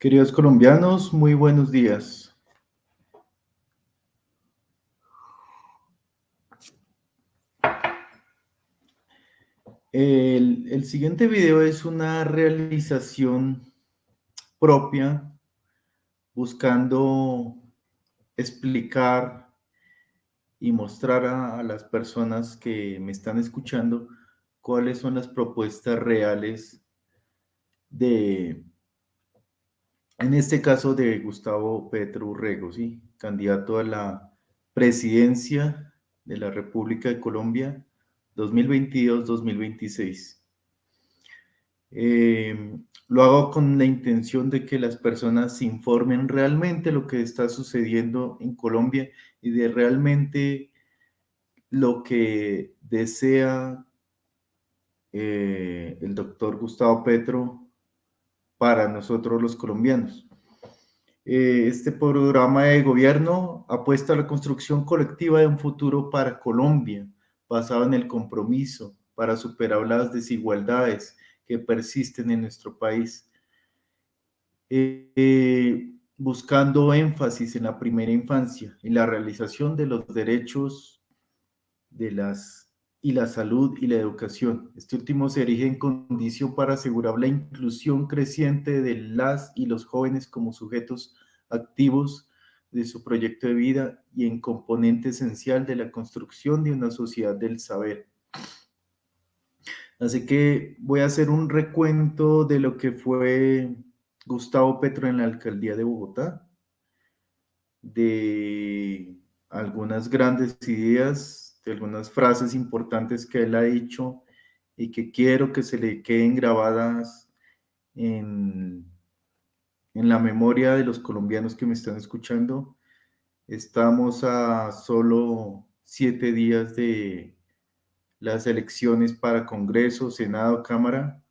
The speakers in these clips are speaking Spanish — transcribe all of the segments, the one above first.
Queridos colombianos, muy buenos días. El, siguiente video es una realización propia buscando explicar y mostrar a las personas que me están escuchando cuáles son las propuestas reales de, en este caso de Gustavo Petro Urrego, ¿sí? candidato a la presidencia de la República de Colombia 2022-2026. Eh, lo hago con la intención de que las personas se informen realmente lo que está sucediendo en Colombia y de realmente lo que desea eh, el doctor Gustavo Petro para nosotros los colombianos. Eh, este programa de gobierno apuesta a la construcción colectiva de un futuro para Colombia, basado en el compromiso para superar las desigualdades que persisten en nuestro país, eh, eh, buscando énfasis en la primera infancia, en la realización de los derechos de las y la salud y la educación. Este último se erige en condición para asegurar la inclusión creciente de las y los jóvenes como sujetos activos de su proyecto de vida y en componente esencial de la construcción de una sociedad del saber. Así que voy a hacer un recuento de lo que fue Gustavo Petro en la alcaldía de Bogotá, de algunas grandes ideas algunas frases importantes que él ha dicho y que quiero que se le queden grabadas en, en la memoria de los colombianos que me están escuchando. Estamos a solo siete días de las elecciones para Congreso, Senado, Cámara,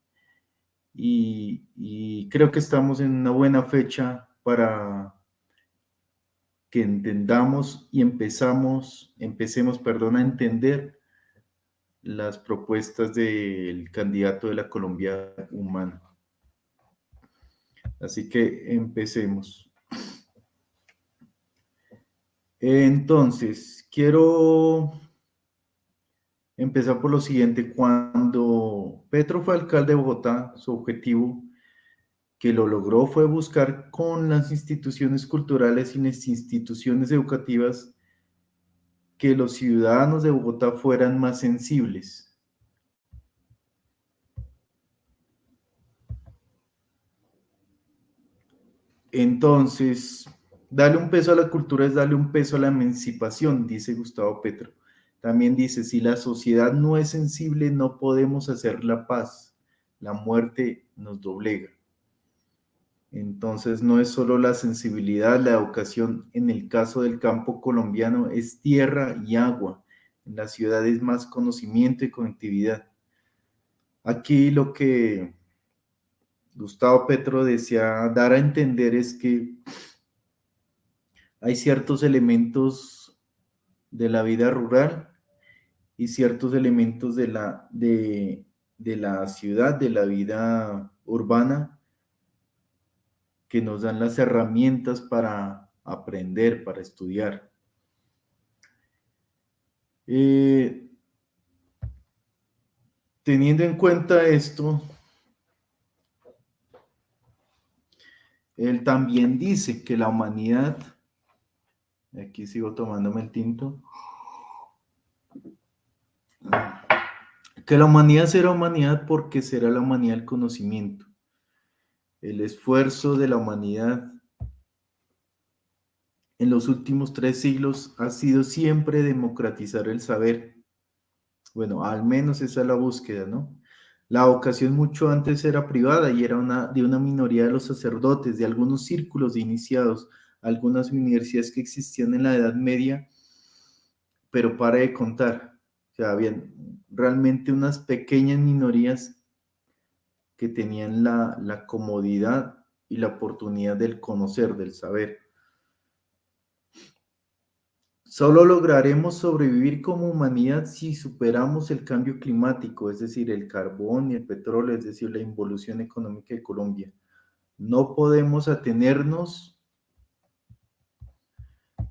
y, y creo que estamos en una buena fecha para que entendamos y empezamos, empecemos, perdón, a entender las propuestas del candidato de la Colombia humana. Así que empecemos. Entonces, quiero empezar por lo siguiente. Cuando Petro fue alcalde de Bogotá, su objetivo que lo logró fue buscar con las instituciones culturales y las instituciones educativas que los ciudadanos de Bogotá fueran más sensibles. Entonces, darle un peso a la cultura es darle un peso a la emancipación, dice Gustavo Petro. También dice, si la sociedad no es sensible, no podemos hacer la paz. La muerte nos doblega. Entonces no es solo la sensibilidad, la educación en el caso del campo colombiano es tierra y agua, en la ciudad es más conocimiento y conectividad. Aquí lo que Gustavo Petro desea dar a entender es que hay ciertos elementos de la vida rural y ciertos elementos de la, de, de la ciudad, de la vida urbana, que nos dan las herramientas para aprender, para estudiar. Eh, teniendo en cuenta esto, él también dice que la humanidad, aquí sigo tomándome el tinto, que la humanidad será humanidad porque será la humanidad el conocimiento el esfuerzo de la humanidad en los últimos tres siglos ha sido siempre democratizar el saber. Bueno, al menos esa es la búsqueda, ¿no? La vocación mucho antes era privada y era una, de una minoría de los sacerdotes, de algunos círculos de iniciados, algunas universidades que existían en la Edad Media, pero para de contar. O sea, habían realmente unas pequeñas minorías que tenían la, comodidad y la oportunidad del conocer, del saber. Solo lograremos sobrevivir como humanidad si superamos el cambio climático, es decir, el carbón y el petróleo, es decir, la involución económica de Colombia. No podemos atenernos,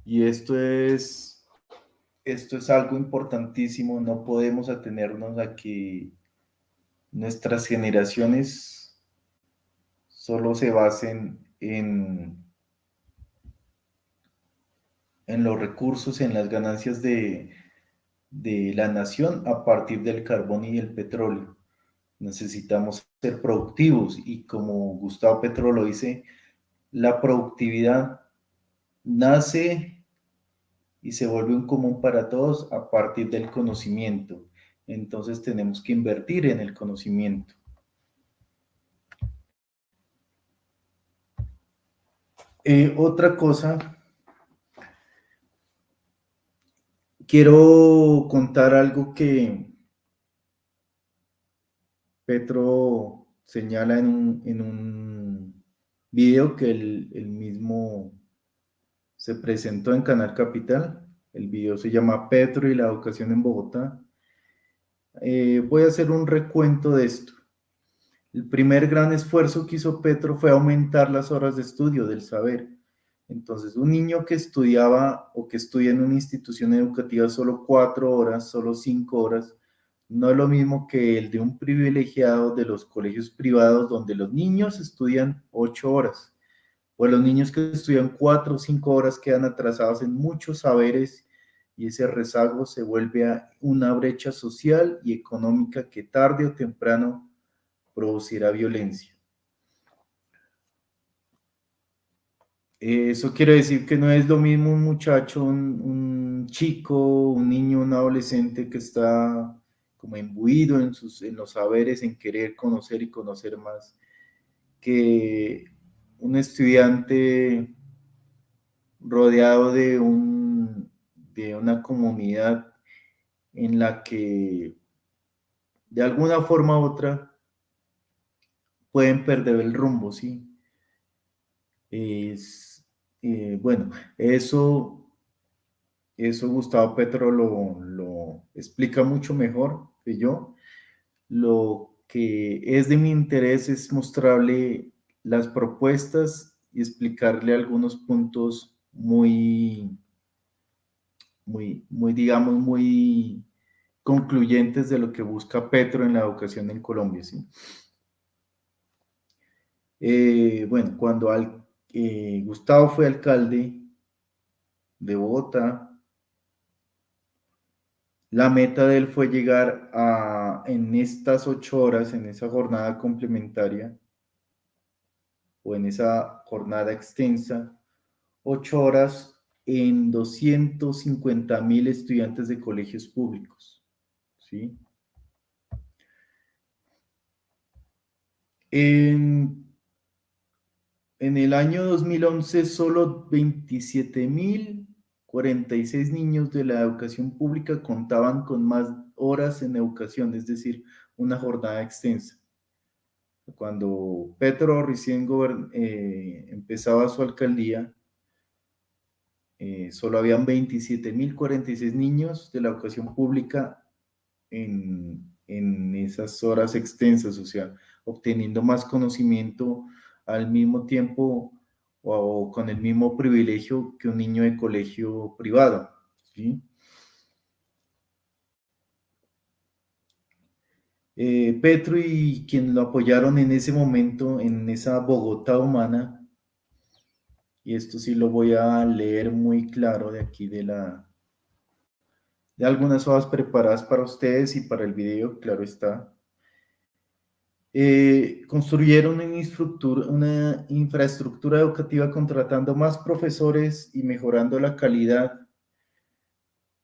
y esto es, esto es algo importantísimo, no podemos atenernos a que nuestras generaciones solo se basen en, en los recursos, en las ganancias de, de la nación a partir del carbón y el petróleo. Necesitamos ser productivos y como Gustavo Petro lo dice, la productividad nace y se vuelve un común para todos a partir del conocimiento. Entonces tenemos que invertir en el conocimiento. Eh, otra cosa, quiero contar algo que Petro señala en un, en un video que él, mismo se presentó en Canal Capital. El video se llama Petro y la educación en Bogotá. Eh, voy a hacer un recuento de esto. El primer gran esfuerzo que hizo Petro fue aumentar las horas de estudio del saber. Entonces, un niño que estudiaba o que estudia en una institución educativa solo cuatro horas, solo cinco horas, no es lo mismo que el de un privilegiado de los colegios privados donde los niños estudian ocho horas, o los niños que estudian cuatro o cinco horas quedan atrasados en muchos saberes y ese rezago se vuelve a una brecha social y económica que tarde o temprano producirá violencia. Eso quiere decir que no es lo mismo un muchacho, un, chico, un niño, un adolescente que está como imbuido en, sus, en los saberes, en querer conocer y conocer más, que un estudiante rodeado de, un, de una comunidad en la que de alguna forma u otra pueden perder el rumbo, ¿sí? Es, eh, bueno, eso, eso Gustavo Petro lo, lo explica mucho mejor que yo. Lo que es de mi interés es mostrarle las propuestas y explicarle algunos puntos muy, muy, muy, digamos, muy concluyentes de lo que busca Petro en la educación en Colombia, ¿sí? Eh, bueno, cuando eh, Gustavo fue alcalde de Bogotá, la meta de él fue llegar a, en estas ocho horas, en esa jornada complementaria, o en esa jornada extensa, ocho horas en 250 mil estudiantes de colegios públicos. ¿sí? En en el año 2011 solo 27.046 niños de la educación pública contaban con más horas en educación, es decir, una jornada extensa. Cuando Petro recién eh, empezaba su alcaldía, eh, solo habían 27.046 niños de la educación pública en, en esas horas extensas, o sea, obteniendo más conocimiento al mismo tiempo o, con el mismo privilegio que un niño de colegio privado. ¿sí? Eh, Petro y quien lo apoyaron en ese momento, en esa Bogotá humana, y esto sí lo voy a leer muy claro de aquí de la de algunas hojas preparadas para ustedes y para el video, claro está. Eh, construyeron una, una infraestructura educativa contratando más profesores y mejorando la calidad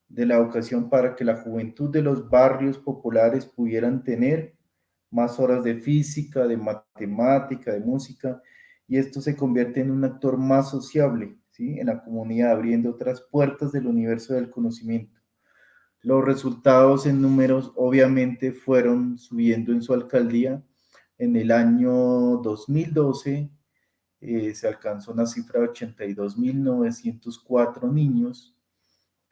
de la educación para que la juventud de los barrios populares pudieran tener más horas de física, de matemática, de música, y esto se convierte en un actor más sociable ¿sí? en la comunidad, abriendo otras puertas del universo del conocimiento. Los resultados en números obviamente fueron subiendo en su alcaldía, en el año 2012 eh, se alcanzó una cifra de 82.904 niños.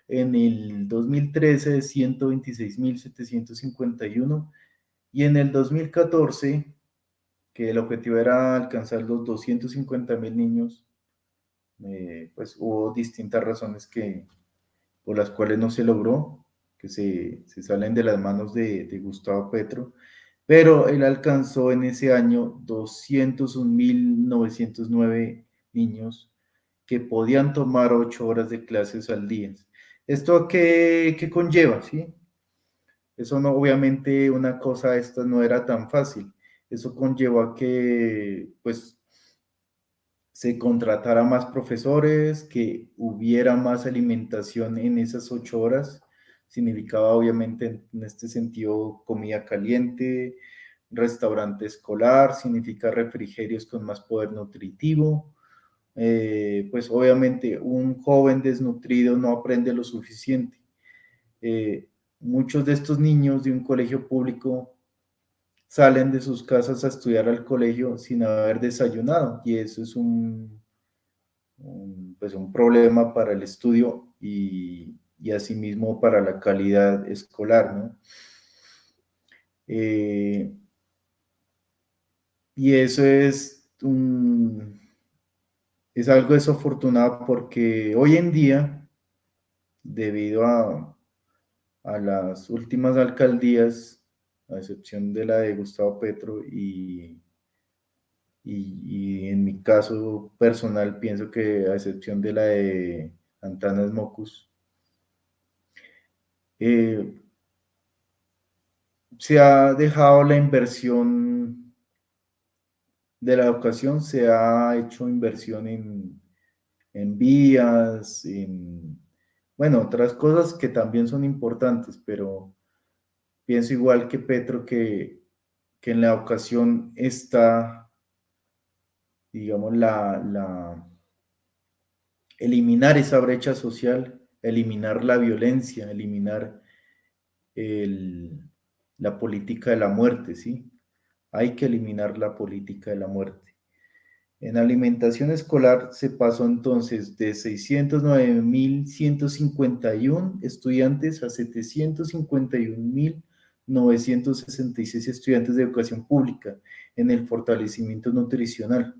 En el 2013 de 126.751 y en el 2014 que el objetivo era alcanzar los 250 mil niños, eh, pues hubo distintas razones que, por las cuales no se logró, que se, se salen de las manos de, Gustavo Petro, pero él alcanzó en ese año 201.909 niños que podían tomar ocho horas de clases al día. ¿Esto qué, qué conlleva? ¿sí? Eso no, obviamente una cosa esta no era tan fácil. Eso conllevó a que, pues, se contratara más profesores, que hubiera más alimentación en esas ocho horas. Significaba, obviamente, en este sentido, comida caliente, restaurante escolar, significa refrigerios con más poder nutritivo. Eh, pues, obviamente, un joven desnutrido no aprende lo suficiente. Eh, muchos de estos niños de un colegio público salen de sus casas a estudiar al colegio sin haber desayunado y eso es un, pues un problema para el estudio y, y asimismo para la calidad escolar, ¿no? Eh, y eso es un, es algo desafortunado porque hoy en día, debido a a las últimas alcaldías, a excepción de la de Gustavo Petro y, y, en mi caso personal pienso que a excepción de la de Antanas Mocus, eh, se ha dejado la inversión de la educación, se ha hecho inversión en, en vías, en bueno, otras cosas que también son importantes, pero pienso igual que Petro que, en la ocasión está, digamos, la, la, eliminar esa brecha social, eliminar la violencia, eliminar la política de la muerte, ¿sí? Hay que eliminar la política de la muerte. En alimentación escolar se pasó entonces de 609.151 estudiantes a 751.966 estudiantes de educación pública en el fortalecimiento nutricional.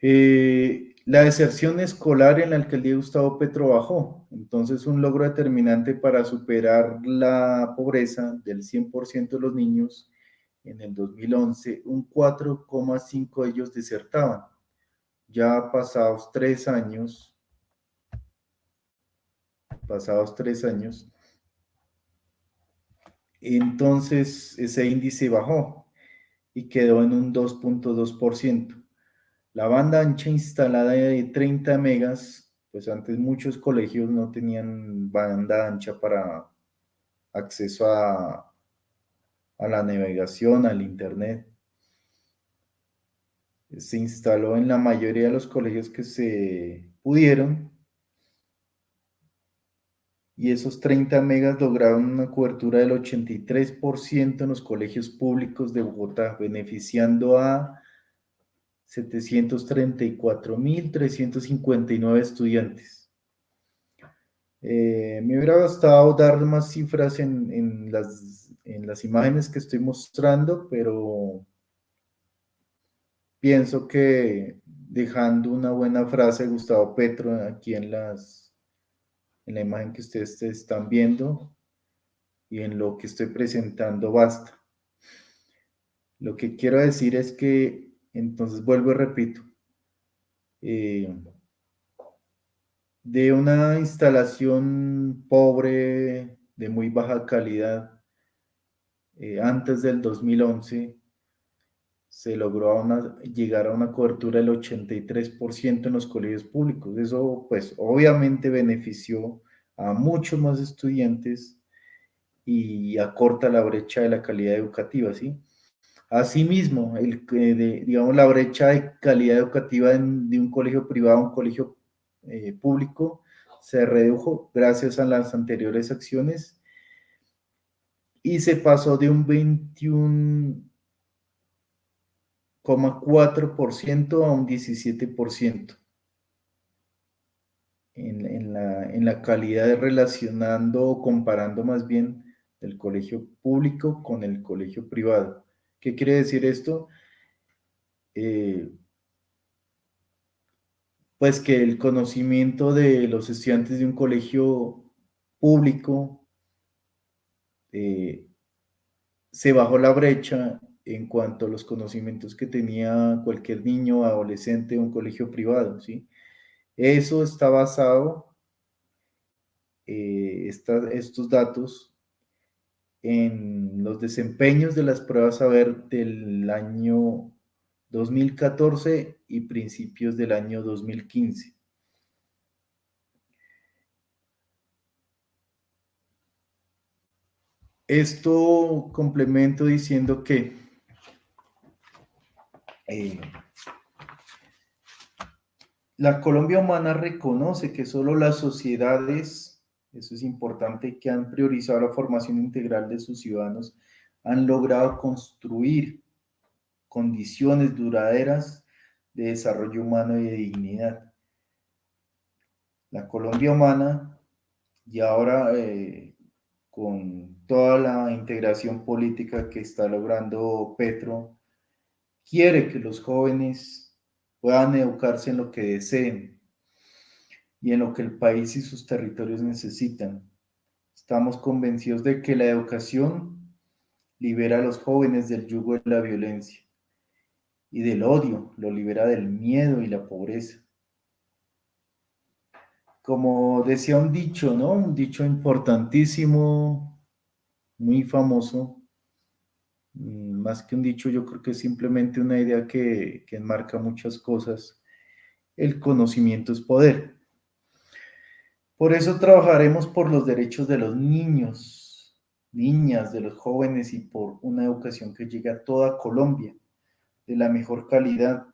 Eh, la deserción escolar en la alcaldía de Gustavo Petro bajó, entonces un logro determinante para superar la pobreza del 100% de los niños en el 2011, un 4,5 de ellos desertaban. Ya pasados tres años, pasados tres años, entonces ese índice bajó y quedó en un 2.2%. La banda ancha instalada de 30 megas, pues antes muchos colegios no tenían banda ancha para acceso a, a la navegación, al Internet. Se instaló en la mayoría de los colegios que se pudieron y esos 30 megas lograron una cobertura del 83% en los colegios públicos de Bogotá, beneficiando a 734.359 estudiantes. Eh, me hubiera gustado dar más cifras en, las en las imágenes que estoy mostrando, pero pienso que dejando una buena frase de Gustavo Petro aquí en, las, en la imagen que ustedes están viendo y en lo que estoy presentando basta. Lo que quiero decir es que, entonces vuelvo y repito, eh, de una instalación pobre, de muy baja calidad, eh, antes del 2011 se logró llegar a una cobertura del 83% en los colegios públicos. Eso pues obviamente benefició a muchos más estudiantes y acorta la brecha de la calidad educativa, ¿sí? Asimismo, el, digamos, la brecha de calidad educativa de un colegio privado a un colegio eh, público se redujo gracias a las anteriores acciones y se pasó de un 21,4% a un 17% en, en, la, en la calidad de relacionando o comparando más bien el colegio público con el colegio privado. ¿Qué quiere decir esto? Eh, pues que el conocimiento de los estudiantes de un colegio público eh, se bajó la brecha en cuanto a los conocimientos que tenía cualquier niño, adolescente de un colegio privado, ¿sí? Eso está basado, eh, estos datos, en los desempeños de las pruebas a ver del año 2014 y principios del año 2015. Esto complemento diciendo que eh, la Colombia humana reconoce que solo las sociedades, eso es importante, que han priorizado la formación integral de sus ciudadanos, han logrado construir condiciones duraderas de desarrollo humano y de dignidad. La Colombia humana, y ahora eh, con toda la integración política que está logrando Petro, quiere que los jóvenes puedan educarse en lo que deseen y en lo que el país y sus territorios necesitan. Estamos convencidos de que la educación libera a los jóvenes del yugo de la violencia y del odio, lo libera del miedo y la pobreza. Como decía un dicho, ¿no? Un dicho importantísimo, muy famoso, más que un dicho, yo creo que es simplemente una idea que, que enmarca muchas cosas. El conocimiento es poder. Por eso trabajaremos por los derechos de los niños, niñas, de los jóvenes y por una educación que llegue a toda Colombia, de la mejor calidad,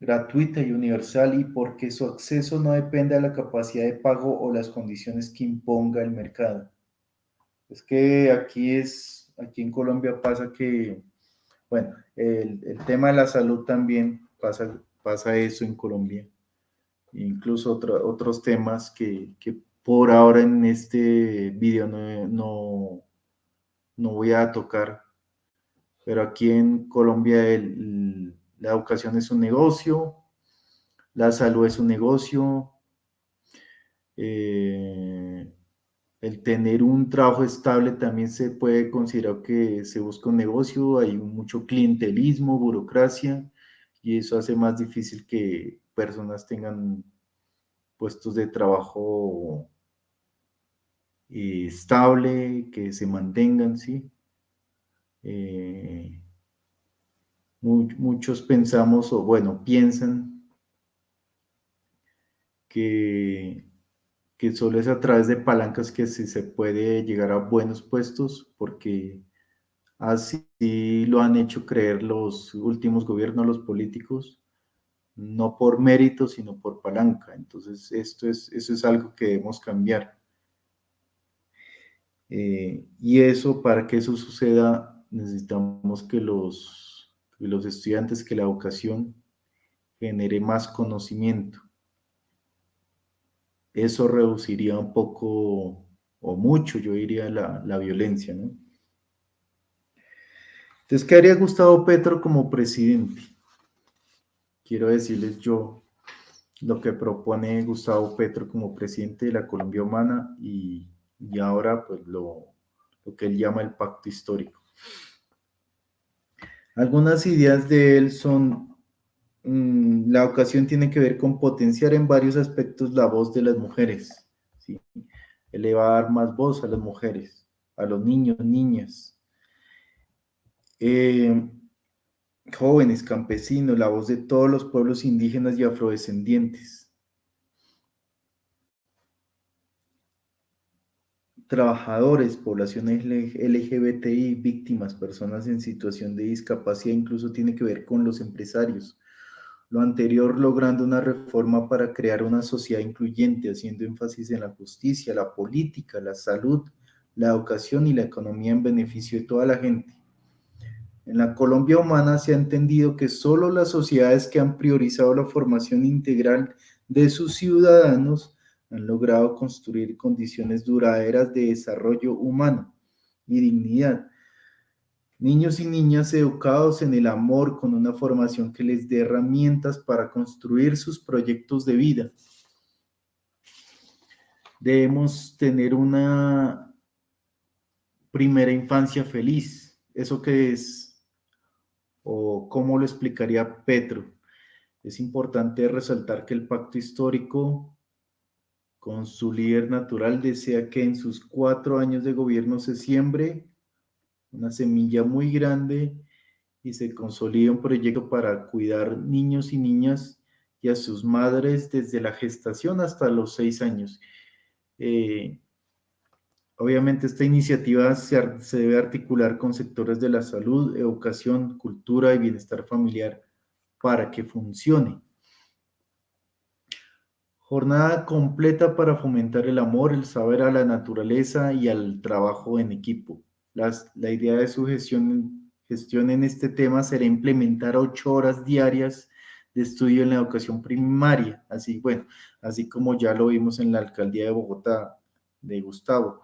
gratuita y universal y porque su acceso no depende de la capacidad de pago o las condiciones que imponga el mercado. Es que aquí es aquí en Colombia pasa que, bueno, el, tema de la salud también pasa, pasa eso en Colombia. Incluso otros temas que, por ahora en este video no, no, voy a tocar. Pero aquí en Colombia la educación es un negocio, la salud es un negocio, eh, el tener un trabajo estable también se puede considerar que se busca un negocio, hay mucho clientelismo, burocracia, y eso hace más difícil que personas tengan puestos de trabajo eh, estable, que se mantengan, ¿sí? Eh, muchos pensamos, o bueno, piensan que que solo es a través de palancas que se puede llegar a buenos puestos, porque así lo han hecho creer los últimos gobiernos, los políticos, no por mérito, sino por palanca. Entonces, esto es, eso es algo que debemos cambiar. Eh, y eso, para que eso suceda, necesitamos que los, que los estudiantes, que la educación genere más conocimiento eso reduciría un poco o mucho, yo diría, la, la violencia, ¿no? Entonces, ¿qué haría Gustavo Petro como presidente? Quiero decirles yo lo que propone Gustavo Petro como presidente de la Colombia Humana y, y ahora pues lo, lo que él llama el pacto histórico. Algunas ideas de él son Mm, la ocasión tiene que ver con potenciar en varios aspectos la voz de las mujeres, ¿sí? elevar más voz a las mujeres, a los niños, niñas, eh, jóvenes, campesinos, la voz de todos los pueblos indígenas y afrodescendientes. Trabajadores, poblaciones LGBTI, víctimas, personas en situación de discapacidad, incluso tiene que ver con los empresarios, lo anterior logrando una reforma para crear una sociedad incluyente, haciendo énfasis en la justicia, la política, la salud, la educación y la economía en beneficio de toda la gente. En la Colombia humana se ha entendido que solo las sociedades que han priorizado la formación integral de sus ciudadanos han logrado construir condiciones duraderas de desarrollo humano y dignidad. Niños y niñas educados en el amor con una formación que les dé herramientas para construir sus proyectos de vida. Debemos tener una primera infancia feliz. ¿Eso qué es? ¿O cómo lo explicaría Petro? Es importante resaltar que el pacto histórico con su líder natural desea que en sus cuatro años de gobierno se siembre una semilla muy grande y se consolida un proyecto para cuidar niños y niñas y a sus madres desde la gestación hasta los seis años. Eh, obviamente esta iniciativa se, se debe articular con sectores de la salud, educación, cultura y bienestar familiar para que funcione. Jornada completa para fomentar el amor, el saber a la naturaleza y al trabajo en equipo la idea de su gestión, gestión en este tema será implementar ocho horas diarias de estudio en la educación primaria, así, bueno, así como ya lo vimos en la alcaldía de Bogotá de Gustavo.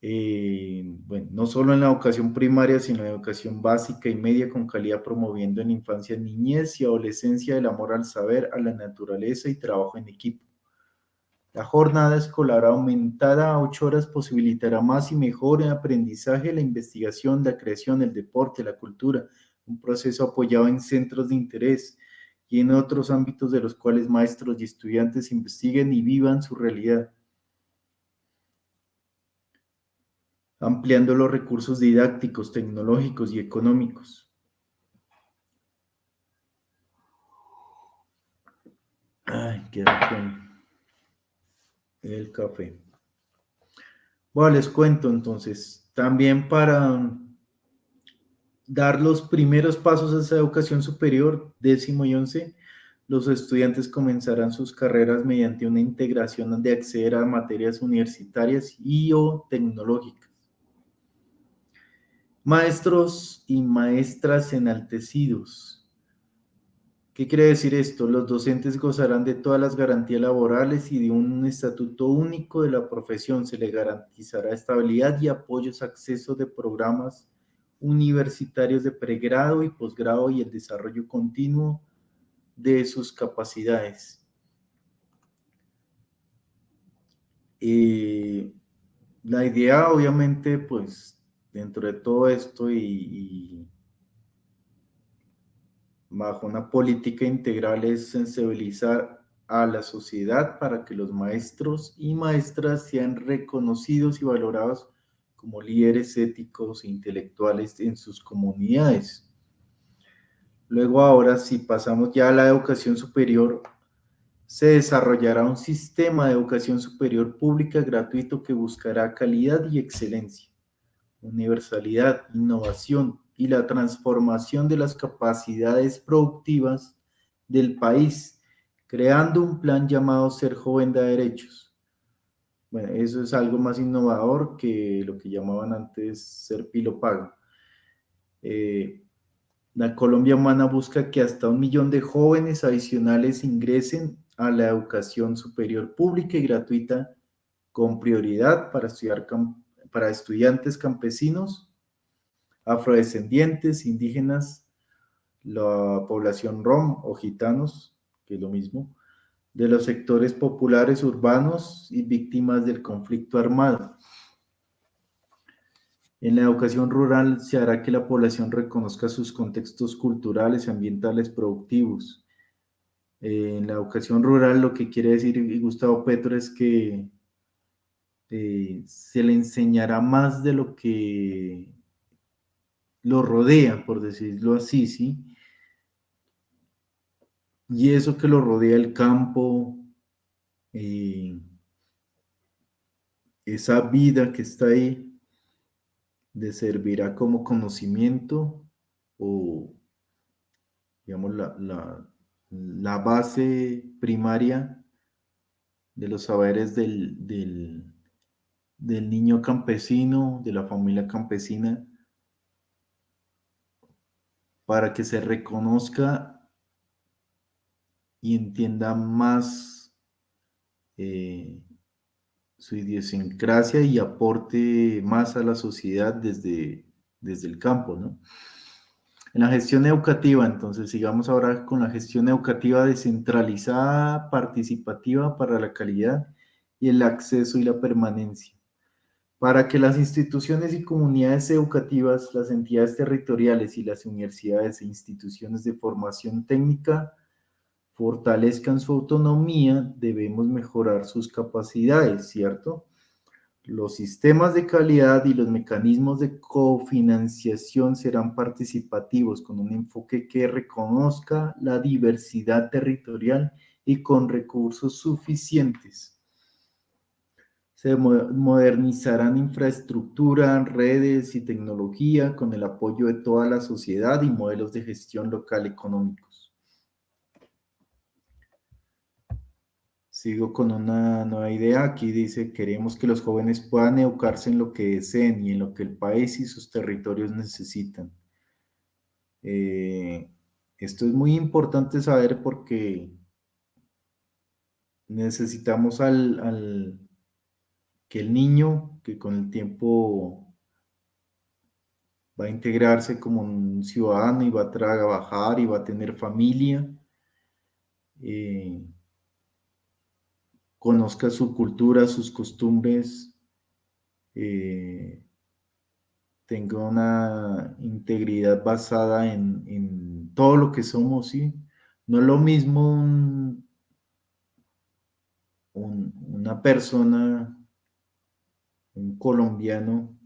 Eh, bueno, no solo en la educación primaria, sino en la educación básica y media con calidad, promoviendo en infancia, niñez y adolescencia el amor al saber, a la naturaleza y trabajo en equipo. La jornada escolar aumentada a ocho horas posibilitará más y mejor el aprendizaje, la investigación, la creación, el deporte, la cultura, un proceso apoyado en centros de interés y en otros ámbitos de los cuales maestros y estudiantes investiguen y vivan su realidad. ampliando los recursos didácticos, tecnológicos y económicos. Ay, el café. Bueno, les cuento entonces, también para dar los primeros pasos a esa educación superior, décimo y once, los estudiantes comenzarán sus carreras mediante una integración de acceder a materias universitarias y o tecnológicas. Maestros y maestras enaltecidos, ¿Qué quiere decir esto? Los docentes gozarán de todas las garantías laborales y de un estatuto único de la profesión. Se le garantizará estabilidad y apoyos, acceso de programas universitarios de pregrado y posgrado y el desarrollo continuo de sus capacidades. Eh, la idea, obviamente, pues, dentro de todo esto y bajo una política integral es sensibilizar a la sociedad para que los maestros y maestras sean reconocidos y valorados como líderes éticos e intelectuales en sus comunidades. Luego ahora, si pasamos ya a la educación superior, se desarrollará un sistema de educación superior pública gratuito que buscará calidad y excelencia, universalidad, innovación, y la transformación de las capacidades productivas del país, creando un plan llamado Ser Joven de Derechos. Bueno, eso es algo más innovador que lo que llamaban antes Ser Pilo Pago. Eh, la Colombia Humana busca que hasta un millón de jóvenes adicionales ingresen a la educación superior pública y gratuita con prioridad para, estudiar, para estudiantes campesinos afrodescendientes, indígenas, la población rom o gitanos, que es lo mismo, de los sectores populares urbanos y víctimas del conflicto armado. En la educación rural se hará que la población reconozca sus contextos culturales ambientales productivos. en la educación rural lo que quiere decir Gustavo Petro es que eh, se le enseñará más de lo que lo rodea, por decirlo así, ¿sí? Y eso que lo rodea el campo, eh, esa vida que está ahí, le servirá como conocimiento o, digamos, la, la, base primaria de los saberes del, del, del niño campesino, de la familia campesina, para que se reconozca y entienda más eh, su idiosincrasia y aporte más a la sociedad desde desde el campo, ¿no? En la gestión educativa, entonces sigamos ahora con la gestión educativa descentralizada, participativa para la calidad y el acceso y la permanencia. Para que las instituciones y comunidades educativas, las entidades territoriales y las universidades e instituciones de formación técnica fortalezcan su autonomía, debemos mejorar sus capacidades, ¿cierto? Los sistemas de calidad y los mecanismos de cofinanciación serán participativos con un enfoque que reconozca la diversidad territorial y con recursos suficientes. Se modernizarán infraestructura, redes y tecnología con el apoyo de toda la sociedad y modelos de gestión local económico. Sigo con una nueva idea. Aquí dice, queremos que los jóvenes puedan educarse en lo que deseen y en lo que el país y sus territorios necesitan. Eh, esto es muy importante saber porque necesitamos al, que el niño, que con el tiempo va a integrarse como un ciudadano y va a trabajar y va a tener familia, eh, conozca su cultura, sus costumbres, eh, tenga una integridad basada en, todo lo que somos, ¿sí? No es lo mismo una persona, un colombiano,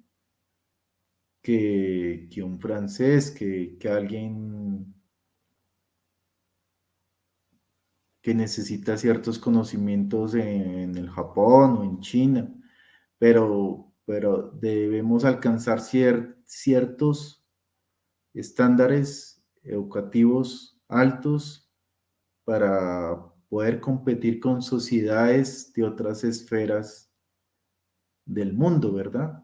que, un francés, que, que alguien que necesita ciertos conocimientos en, el Japón o en China, pero, pero debemos alcanzar ciertos estándares educativos altos para poder competir con sociedades de otras esferas del mundo, ¿verdad?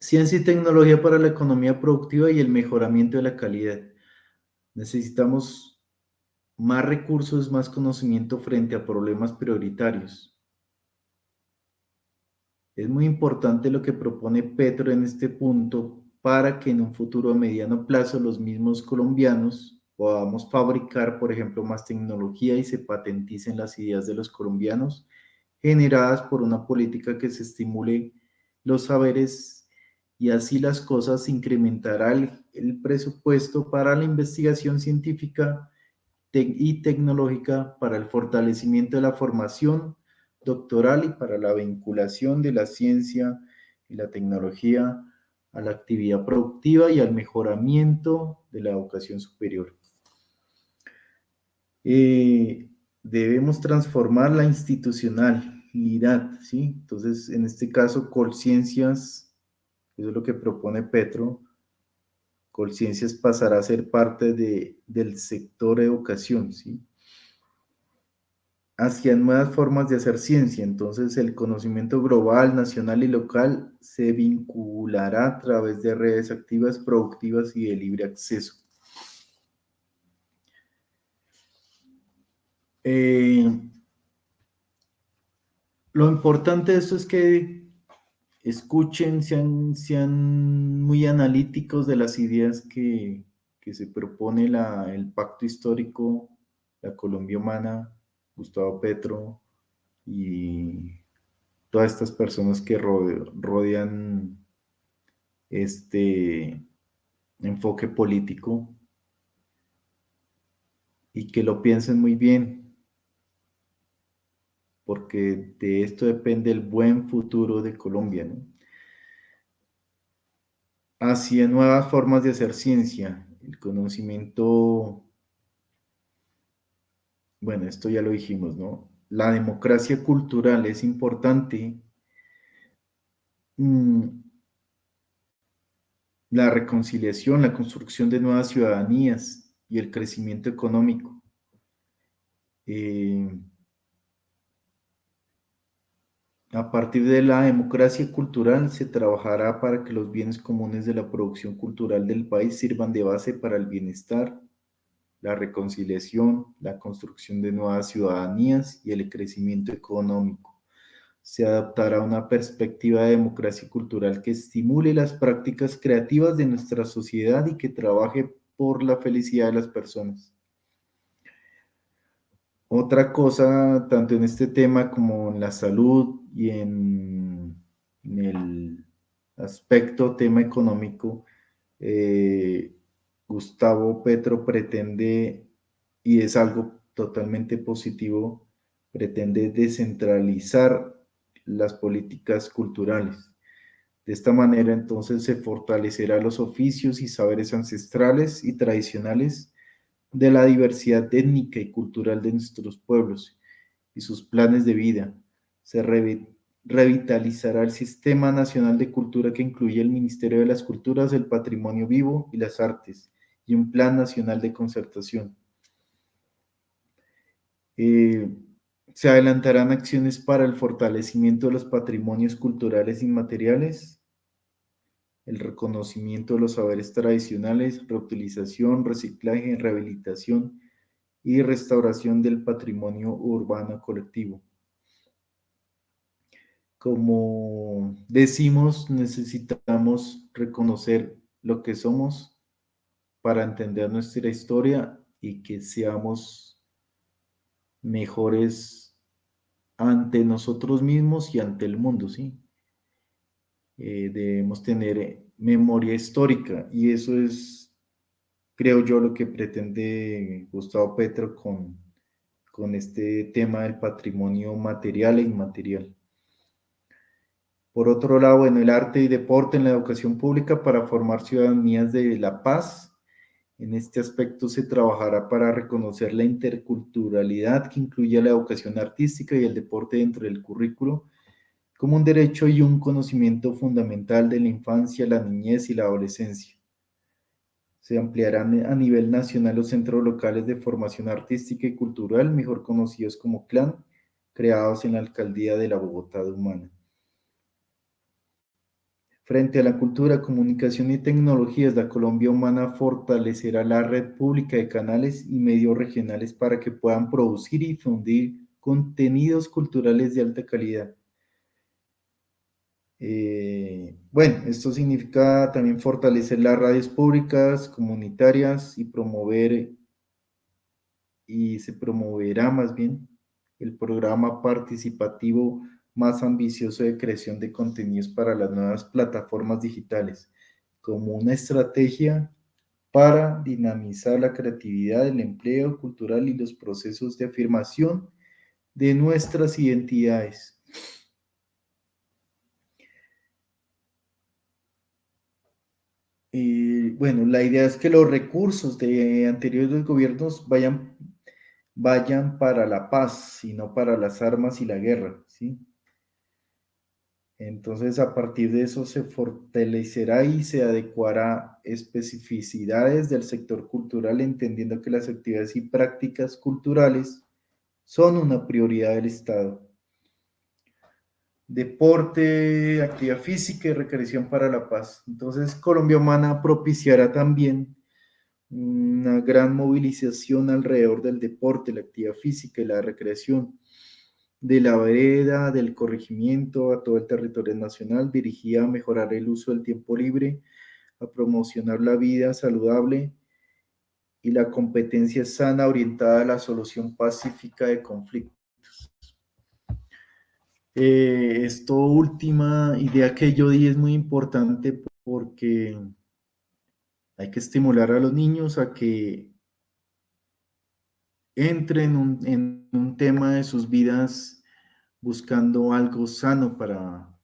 Ciencia y tecnología para la economía productiva y el mejoramiento de la calidad. Necesitamos más recursos, más conocimiento frente a problemas prioritarios. Es muy importante lo que propone Petro en este punto para que en un futuro a mediano plazo los mismos colombianos podamos fabricar, por ejemplo, más tecnología y se patenticen las ideas de los colombianos generadas por una política que se estimule los saberes y así las cosas incrementará el, presupuesto para la investigación científica y tecnológica, para el fortalecimiento de la formación doctoral y para la vinculación de la ciencia y la tecnología a la actividad productiva y al mejoramiento de la educación superior. Eh, debemos transformar la ¿sí? Entonces, en este caso, Colciencias eso es lo que propone Petro. Colciencias pasará a ser parte de, del sector educación, ¿sí? Hacia nuevas formas de hacer ciencia. Entonces, el conocimiento global, nacional y local se vinculará a través de redes activas, productivas y de libre acceso. Eh, lo importante de esto es que escuchen, sean, muy analíticos de las ideas que, se propone el pacto histórico, la Colombia humana, Gustavo Petro y todas estas personas que rodean este enfoque político y que lo piensen muy bien, porque de esto depende el buen futuro de Colombia. ¿no? Hacia nuevas formas de hacer ciencia, el conocimiento, bueno, esto ya lo dijimos, ¿no? La democracia cultural es importante. Mm, la reconciliación, la construcción de nuevas ciudadanías y el crecimiento económico. Eh, a partir de la democracia cultural se trabajará para que los bienes comunes de la producción cultural del país sirvan de base para el bienestar, la reconciliación, la construcción de nuevas ciudadanías y el crecimiento económico. se adaptará una perspectiva de democracia cultural que estimule las prácticas creativas de nuestra sociedad y que trabaje por la felicidad de las personas. Otra cosa, tanto en este tema como en la salud y en, el aspecto tema económico, eh, Gustavo Petro pretende, y es algo totalmente positivo, pretende descentralizar las políticas culturales. De esta manera entonces se fortalecerá los oficios y saberes ancestrales y tradicionales de la diversidad étnica y cultural de nuestros pueblos y sus planes de vida. Se revitalizará el Sistema Nacional de Cultura que incluye el Ministerio de las Culturas, el Patrimonio Vivo y las Artes y un Plan Nacional de Concertación. Eh, se adelantarán acciones para el fortalecimiento de los patrimonios culturales inmateriales, el reconocimiento de los saberes tradicionales, reutilización, reciclaje, rehabilitación y restauración del patrimonio urbano colectivo. Como decimos, necesitamos reconocer lo que somos para entender nuestra historia y que seamos mejores ante nosotros mismos y ante el mundo, ¿sí? Eh, debemos tener eh, memoria histórica y eso es, creo yo, lo que pretende Gustavo Petro con, con este tema del patrimonio material e inmaterial. Por otro lado, en el arte y deporte en la educación pública para formar ciudadanías de la paz en este aspecto se trabajará para reconocer la interculturalidad que incluye la educación artística y el deporte dentro del currículo como un derecho y un conocimiento fundamental de la infancia, la niñez y la adolescencia. Se ampliarán a nivel nacional los centros locales de formación artística y cultural, mejor conocidos como CLAN, creados en la Alcaldía de la Bogotá de Humana. Frente a la cultura, comunicación y tecnologías, la Colombia Humana fortalecerá la red pública de canales y medios regionales para que puedan producir y difundir contenidos culturales de alta calidad. Eh, bueno, esto significa también fortalecer las radios públicas, comunitarias y promover, y se promoverá más bien, el programa participativo más ambicioso de creación de contenidos para las nuevas plataformas digitales, como una estrategia para dinamizar la creatividad, el empleo cultural y los procesos de afirmación de nuestras identidades. Y bueno, la idea es que los recursos de anteriores gobiernos vayan, vayan para la paz y no para las armas y la guerra, ¿sí? Entonces, a partir de eso se fortalecerá y se adecuará especificidades del sector cultural, entendiendo que las actividades y prácticas culturales son una prioridad del Estado. Deporte, actividad física y recreación para la paz. Entonces, Colombia Humana propiciará también una gran movilización alrededor del deporte, la actividad física y la recreación de la vereda, del corregimiento a todo el territorio nacional, dirigida a mejorar el uso del tiempo libre, a promocionar la vida saludable y la competencia sana orientada a la solución pacífica de conflictos. Eh, esto última idea que yo di es muy importante porque hay que estimular a los niños a que entren en un tema de sus vidas buscando algo sano para,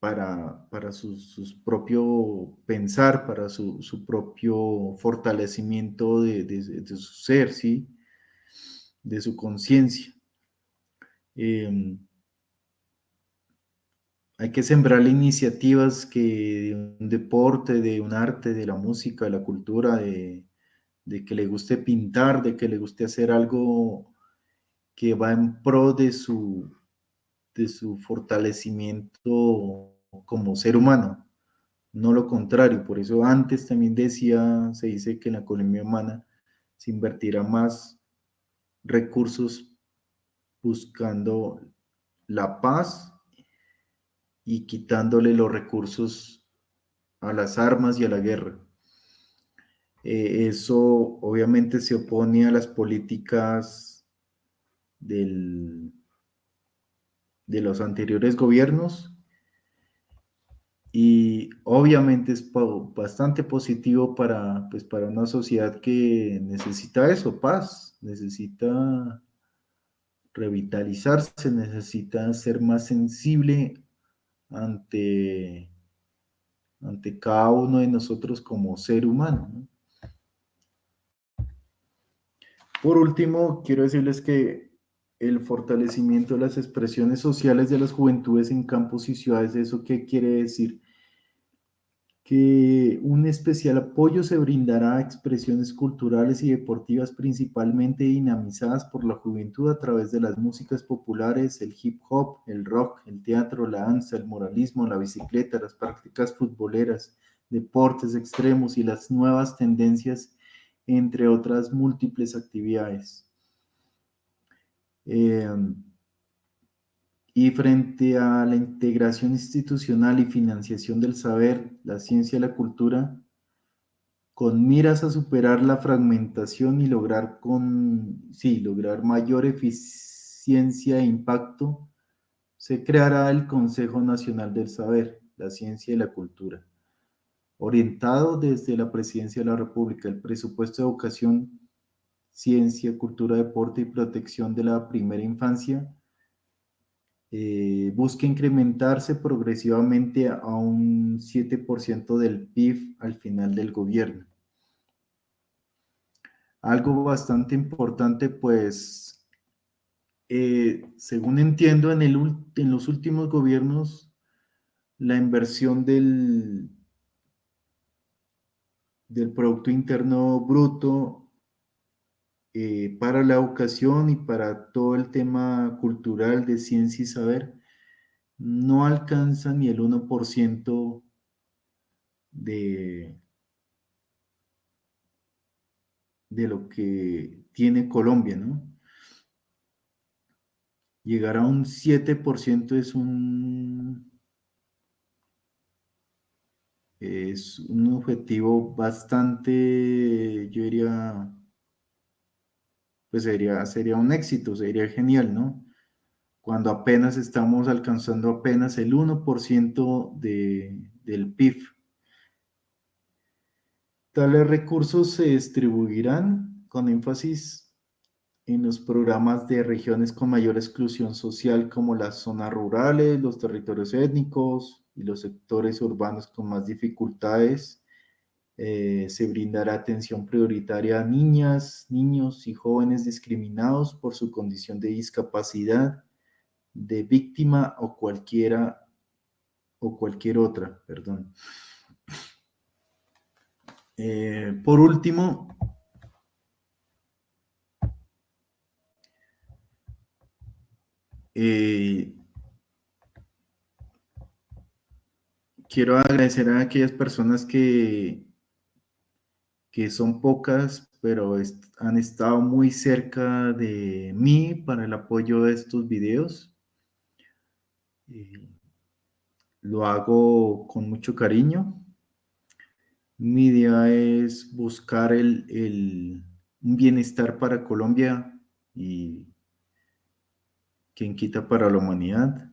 para, para su, propio pensar, para su, propio fortalecimiento de, su ser, ¿sí? de su conciencia. Em, hay que sembrar iniciativas que de un deporte, de un arte, de la música, de la cultura, de, que le guste pintar, de que le guste hacer algo que va en pro de su, de su fortalecimiento como ser humano, no lo contrario. Por eso antes también decía, se dice que en la economía humana se invertirá más recursos buscando la paz y quitándole los recursos a las armas y a la guerra. Eh, eso obviamente se opone a las políticas del, de los anteriores gobiernos y obviamente es bastante positivo para, pues, para una sociedad que necesita eso, paz, necesita revitalizarse, necesita ser más sensible ante, ante cada uno de nosotros como ser humano. Por último, quiero decirles que el fortalecimiento de las expresiones sociales de las juventudes en campos y ciudades, ¿eso qué quiere decir? Que un especial apoyo se brindará a expresiones culturales y deportivas principalmente dinamizadas por la juventud a través de las músicas populares, el hip hop, el rock, el teatro, la danza, el moralismo, la bicicleta, las prácticas futboleras, deportes extremos y las nuevas tendencias entre otras múltiples actividades. Eh, y frente a la integración institucional y financiación del saber, la ciencia y la cultura, con miras a superar la fragmentación y lograr, con, sí, lograr mayor eficiencia e impacto, se creará el Consejo Nacional del Saber, la Ciencia y la Cultura orientado desde la Presidencia de la República. El presupuesto de educación, ciencia, cultura, deporte y protección de la primera infancia eh, busca incrementarse progresivamente a un 7% del PIB al final del gobierno. Algo bastante importante, pues, eh, según entiendo, en, en los últimos gobiernos, la inversión del, del Producto Interno Bruto eh, para la educación y para todo el tema cultural de ciencia y saber no alcanza ni el 1% de, de lo que tiene Colombia, ¿no? Llegar a un 7% es un es un objetivo bastante, yo diría, pues sería, sería un éxito, sería genial, ¿no? Cuando apenas estamos alcanzando apenas el 1% de, del PIB. Tales recursos se distribuirán con énfasis en los programas de regiones con mayor exclusión social como las zonas rurales, los territorios étnicos, y los sectores urbanos con más dificultades. Eh, se brindará atención prioritaria a niñas, niños y jóvenes discriminados por su condición de discapacidad, de víctima o cualquiera o cualquier otra, perdón. Eh, por último, eh, quiero agradecer a aquellas personas que, que son pocas, pero han estado muy cerca de mí para el apoyo de estos videos. lo hago con mucho cariño. Mi idea es buscar el, el, un bienestar para Colombia y quien quita para la humanidad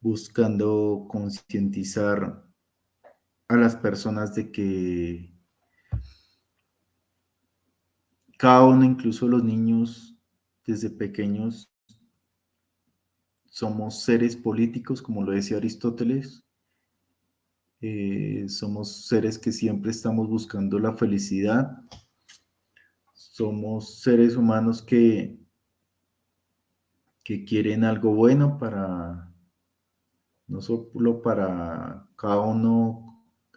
buscando concientizar a las personas de que cada uno, incluso los niños desde pequeños, somos seres políticos, como lo decía Aristóteles, eh, somos seres que siempre estamos buscando la felicidad, somos seres humanos que, que quieren algo bueno para no solo para cada uno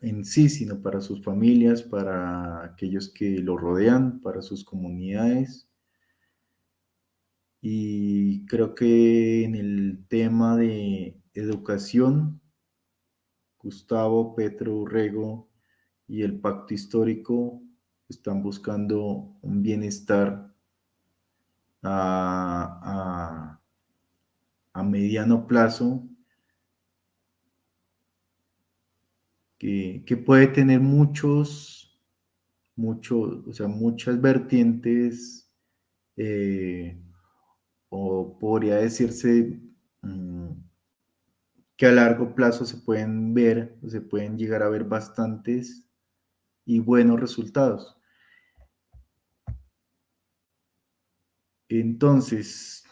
en sí, sino para sus familias, para aquellos que lo rodean, para sus comunidades. Y creo que en el tema de educación, Gustavo, Petro, Urrego y el pacto histórico están buscando un bienestar a a mediano plazo que, puede tener muchos, muchos, o sea, muchas vertientes, eh, o podría decirse mm, que a largo plazo se pueden ver, se pueden llegar a ver bastantes y buenos resultados. Entonces,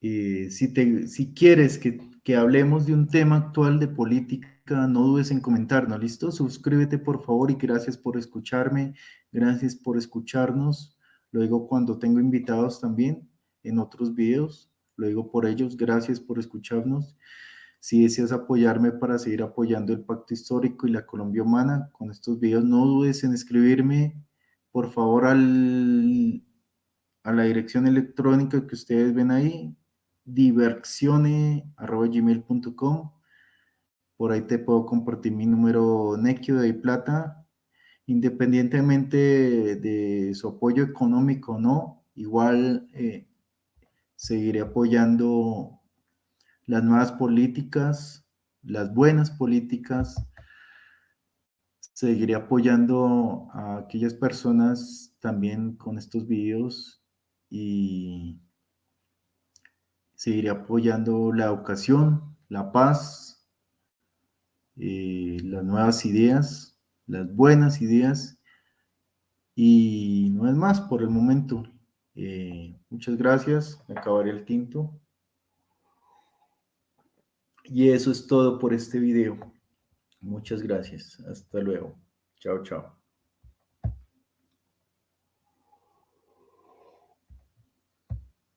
eh, si, te, si quieres que, que hablemos de un tema actual de política, no dudes en comentarnos, ¿listo? Suscríbete por favor y gracias por escucharme, gracias por escucharnos. Luego cuando tengo invitados también en otros videos, lo digo por ellos, gracias por escucharnos. Si deseas apoyarme para seguir apoyando el Pacto Histórico y la Colombia Humana con estos videos, no dudes en escribirme, por favor, al, a la dirección electrónica que ustedes ven ahí, diversione.gmail.com por ahí te puedo compartir mi número Nequio de Plata. Independientemente de, su apoyo económico o no, igual eh, seguiré apoyando las nuevas políticas, las buenas políticas. Seguiré apoyando a aquellas personas también con estos videos y seguiré apoyando la educación, la paz, eh, las nuevas ideas, las buenas ideas y no es más por el momento. Eh, muchas gracias, acabaré el tinto. Y eso es todo por este video. Muchas gracias. Hasta luego. Chao, chao.